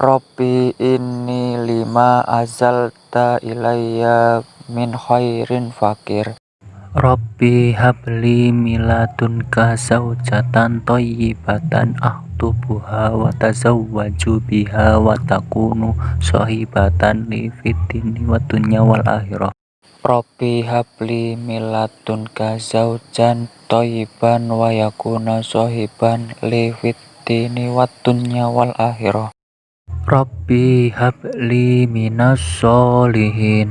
Rabbi inni lima azalta ilayya min khairin fakir. Rabbi habli miladunka zawjatan toyibatan ahtubuha wa tazawwaju biha wa takunu sahibatan li fitini wa dunya wal akhirah. Rabbi habli miladunka zawjan toyiban wa yakuna sahiban li fitini wa dunya wal akhirah Rabbi habli minas solihin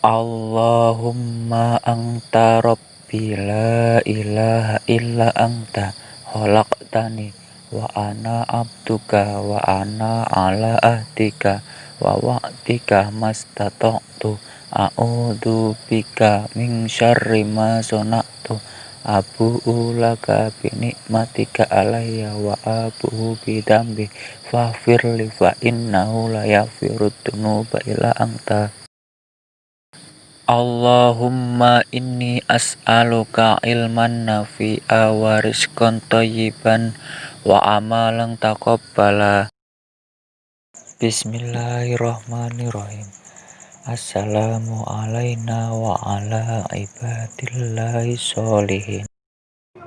Allahumma anta rabbi la ilaha illa anta. Khalaqtani wa ana abduka wa ana ala ahdika wa wa'dika mastata'tu. A'udzu bika min syarri ma abu'u laka bi nikmatika alayya wa abu'u bi dambi faghfirli fa innahu la yaghfiru dzunuba illa anta. Allahumma inni as'aluka ilman nafi'a wa rizqan thayyiban wa amalan taqabbala. Bismillahirrahmanirrahim Assalamu alayna wa ala ibadillahi sholihin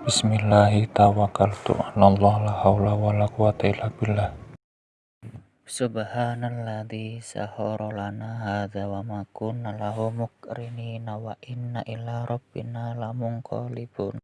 Bismillahi tawakkaltu ala Allah la hawla wa la quwata illa billah. Subhanalladzi sahara lana hadza wa ma kunna lahu muqrinina wa inna ila rabbina lamunqalibun